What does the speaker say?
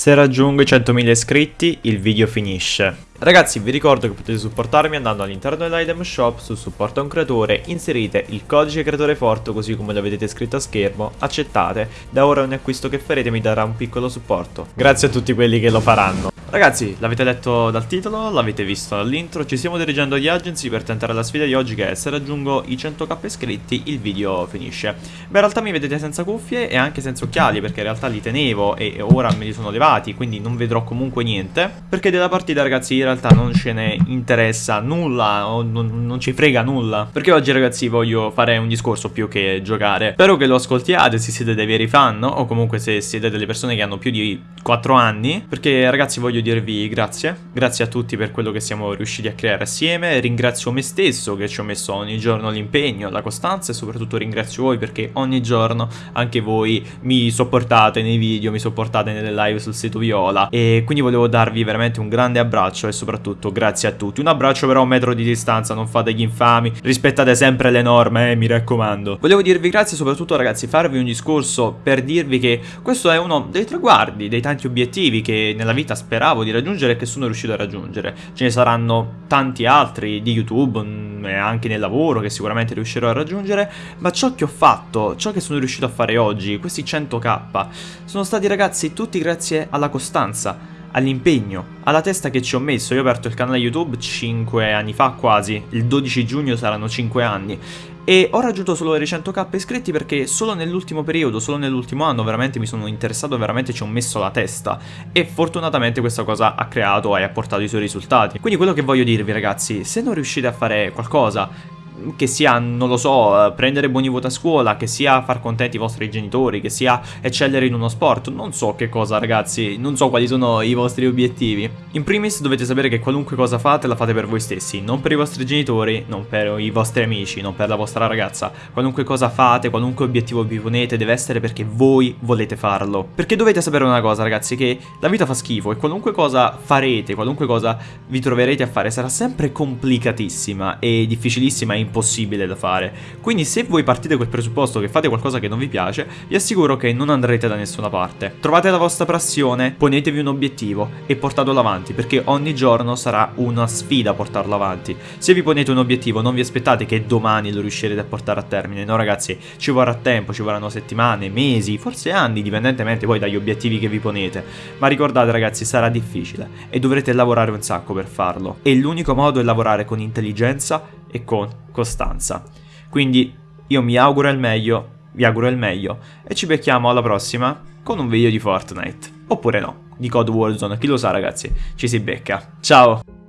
Se raggiungo i 100.000 iscritti, il video finisce. Ragazzi, vi ricordo che potete supportarmi andando all'interno dell'item shop su supporto a un creatore, inserite il codice creatore forte così come lo vedete scritto a schermo, accettate, da ora ogni acquisto che farete mi darà un piccolo supporto. Grazie a tutti quelli che lo faranno. Ragazzi, l'avete letto dal titolo, l'avete visto dall'intro, ci stiamo dirigendo agli agency per tentare la sfida di oggi che è se raggiungo i 100k iscritti il video finisce. Beh, in realtà mi vedete senza cuffie e anche senza occhiali perché in realtà li tenevo e ora me li sono levati, quindi non vedrò comunque niente. Perché della partita ragazzi in realtà non ce ne interessa nulla non, non ci frega nulla. Perché oggi ragazzi voglio fare un discorso più che giocare. Spero che lo ascoltiate se siete dei veri fan o comunque se siete delle persone che hanno più di 4 anni. Perché ragazzi voglio dirvi grazie, grazie a tutti per quello che siamo riusciti a creare assieme, ringrazio me stesso che ci ho messo ogni giorno l'impegno, la costanza e soprattutto ringrazio voi perché ogni giorno anche voi mi sopportate nei video, mi sopportate nelle live sul sito Viola. E quindi volevo darvi veramente un grande abbraccio e soprattutto grazie a tutti, un abbraccio però a un metro di distanza, non fate gli infami, rispettate sempre le norme, eh, mi raccomando. Volevo dirvi grazie soprattutto ragazzi, farvi un discorso per dirvi che questo è uno dei traguardi, dei tanti obiettivi che nella vita speravo speravo di raggiungere e che sono riuscito a raggiungere. Ce ne saranno tanti altri di YouTube mm, e anche nel lavoro che sicuramente riuscirò a raggiungere, ma ciò che ho fatto, ciò che sono riuscito a fare oggi, questi 100k, sono stati ragazzi tutti grazie alla costanza all'impegno, alla testa che ci ho messo. Io ho aperto il canale YouTube 5 anni fa quasi, il 12 giugno saranno 5 anni e ho raggiunto solo le 100k iscritti perché solo nell'ultimo periodo, solo nell'ultimo anno veramente mi sono interessato, veramente ci ho messo la testa e fortunatamente questa cosa ha creato e ha portato i suoi risultati. Quindi quello che voglio dirvi ragazzi, se non riuscite a fare qualcosa che sia, non lo so, eh, prendere buoni voti a scuola, che sia far contenti i vostri genitori, che sia eccellere in uno sport, non so che cosa ragazzi, non so quali sono i vostri obiettivi. In primis dovete sapere che qualunque cosa fate la fate per voi stessi, non per i vostri genitori, non per i vostri amici, non per la vostra ragazza. Qualunque cosa fate, qualunque obiettivo vi ponete deve essere perché voi volete farlo. Perché dovete sapere una cosa ragazzi, che la vita fa schifo e qualunque cosa farete, qualunque cosa vi troverete a fare sarà sempre complicatissima e difficilissima e impossibile da fare. Quindi se voi partite col presupposto che fate qualcosa che non vi piace, vi assicuro che non andrete da nessuna parte. Trovate la vostra passione, ponetevi un obiettivo e portatelo avanti, perché ogni giorno sarà una sfida portarlo avanti. Se vi ponete un obiettivo, non vi aspettate che domani lo riuscirete a portare a termine, no ragazzi, ci vorrà tempo, ci vorranno settimane, mesi, forse anni, dipendentemente poi dagli obiettivi che vi ponete. Ma ricordate ragazzi, sarà difficile e dovrete lavorare un sacco per farlo. E l'unico modo è lavorare con intelligenza e con costanza. Quindi io mi auguro il meglio, vi auguro il meglio e ci becchiamo alla prossima con un video di Fortnite. Oppure no, di Code Warzone, chi lo sa ragazzi, ci si becca. Ciao!